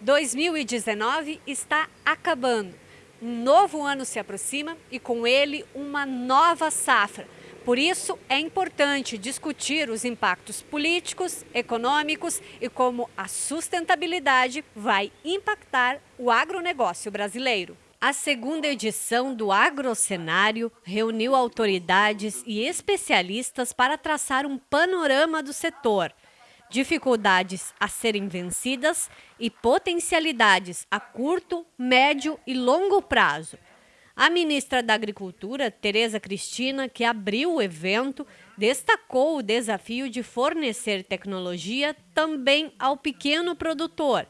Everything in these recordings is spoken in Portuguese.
2019 está acabando. Um novo ano se aproxima e com ele uma nova safra. Por isso, é importante discutir os impactos políticos, econômicos e como a sustentabilidade vai impactar o agronegócio brasileiro. A segunda edição do Agrocenário reuniu autoridades e especialistas para traçar um panorama do setor dificuldades a serem vencidas e potencialidades a curto, médio e longo prazo. A ministra da Agricultura, Tereza Cristina, que abriu o evento, destacou o desafio de fornecer tecnologia também ao pequeno produtor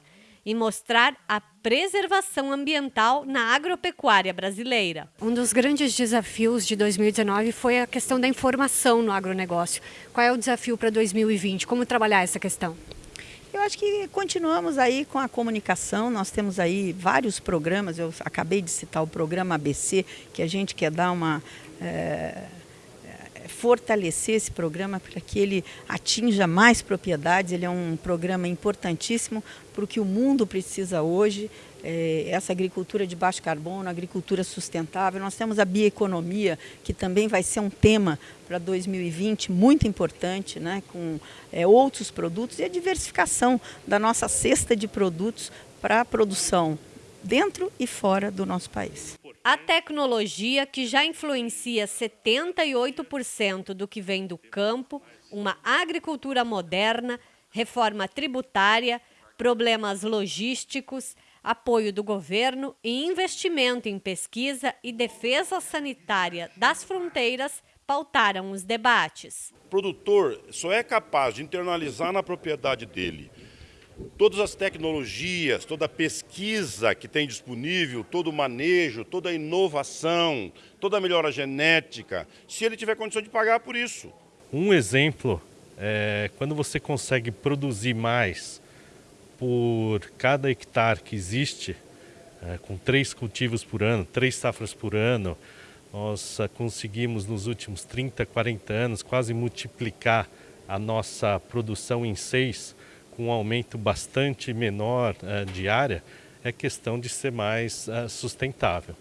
e mostrar a preservação ambiental na agropecuária brasileira. Um dos grandes desafios de 2019 foi a questão da informação no agronegócio. Qual é o desafio para 2020? Como trabalhar essa questão? Eu acho que continuamos aí com a comunicação, nós temos aí vários programas, eu acabei de citar o programa ABC, que a gente quer dar uma... É fortalecer esse programa para que ele atinja mais propriedades. Ele é um programa importantíssimo para o que o mundo precisa hoje, é, essa agricultura de baixo carbono, agricultura sustentável. Nós temos a bioeconomia, que também vai ser um tema para 2020 muito importante, né, com é, outros produtos e a diversificação da nossa cesta de produtos para a produção dentro e fora do nosso país. A tecnologia, que já influencia 78% do que vem do campo, uma agricultura moderna, reforma tributária, problemas logísticos, apoio do governo e investimento em pesquisa e defesa sanitária das fronteiras pautaram os debates. O produtor só é capaz de internalizar na propriedade dele todas as tecnologias, toda a pesquisa que tem disponível, todo o manejo, toda a inovação, toda a melhora genética, se ele tiver condição de pagar por isso. Um exemplo é quando você consegue produzir mais por cada hectare que existe, é, com três cultivos por ano, três safras por ano, nós é, conseguimos nos últimos 30, 40 anos quase multiplicar a nossa produção em seis com um aumento bastante menor uh, de área, é questão de ser mais uh, sustentável.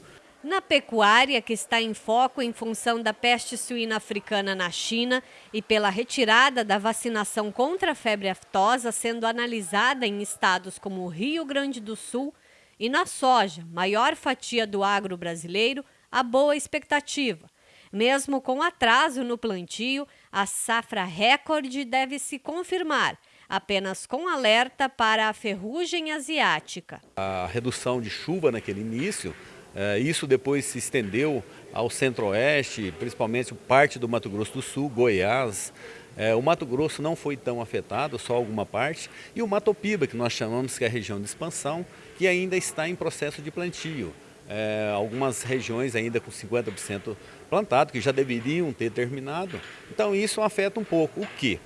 Na pecuária, que está em foco em função da peste suína africana na China e pela retirada da vacinação contra a febre aftosa sendo analisada em estados como o Rio Grande do Sul, e na soja, maior fatia do agro brasileiro, a boa expectativa. Mesmo com atraso no plantio, a safra recorde deve se confirmar apenas com alerta para a ferrugem asiática. A redução de chuva naquele início, é, isso depois se estendeu ao centro-oeste, principalmente parte do Mato Grosso do Sul, Goiás. É, o Mato Grosso não foi tão afetado, só alguma parte, e o Mato Piba, que nós chamamos que é a região de expansão, que ainda está em processo de plantio. É, algumas regiões ainda com 50% plantado, que já deveriam ter terminado. Então isso afeta um pouco. O que?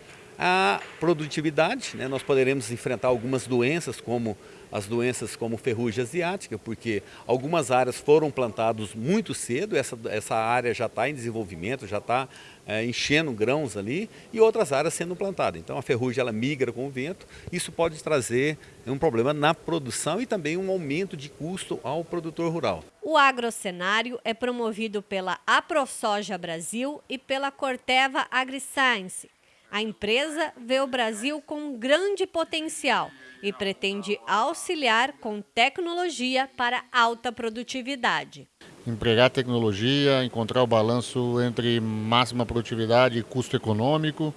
A produtividade, né? nós poderemos enfrentar algumas doenças como as doenças como ferrugem asiática, porque algumas áreas foram plantadas muito cedo, essa, essa área já está em desenvolvimento, já está é, enchendo grãos ali, e outras áreas sendo plantadas. Então a ferrugem ela migra com o vento, isso pode trazer um problema na produção e também um aumento de custo ao produtor rural. O agrocenário é promovido pela AproSoja Brasil e pela Corteva AgriScience, a empresa vê o Brasil com grande potencial e pretende auxiliar com tecnologia para alta produtividade. Empregar tecnologia, encontrar o balanço entre máxima produtividade e custo econômico.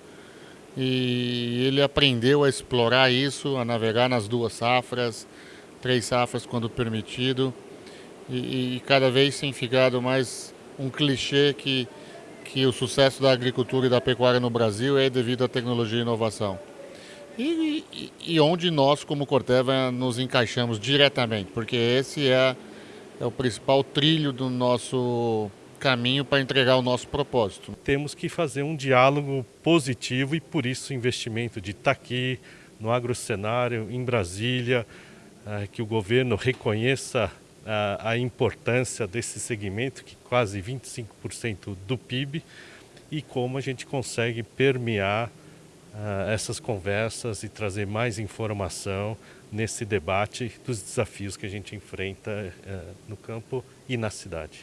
E ele aprendeu a explorar isso, a navegar nas duas safras, três safras quando permitido. E, e cada vez tem ficado mais um clichê que que o sucesso da agricultura e da pecuária no Brasil é devido à tecnologia e inovação. E, e, e onde nós, como Corteva, nos encaixamos diretamente, porque esse é, é o principal trilho do nosso caminho para entregar o nosso propósito. Temos que fazer um diálogo positivo e por isso o investimento de estar aqui no agrocenário, em Brasília, eh, que o governo reconheça a, a importância desse segmento, que quase 25% do PIB, e como a gente consegue permear uh, essas conversas e trazer mais informação, nesse debate dos desafios que a gente enfrenta no campo e na cidade.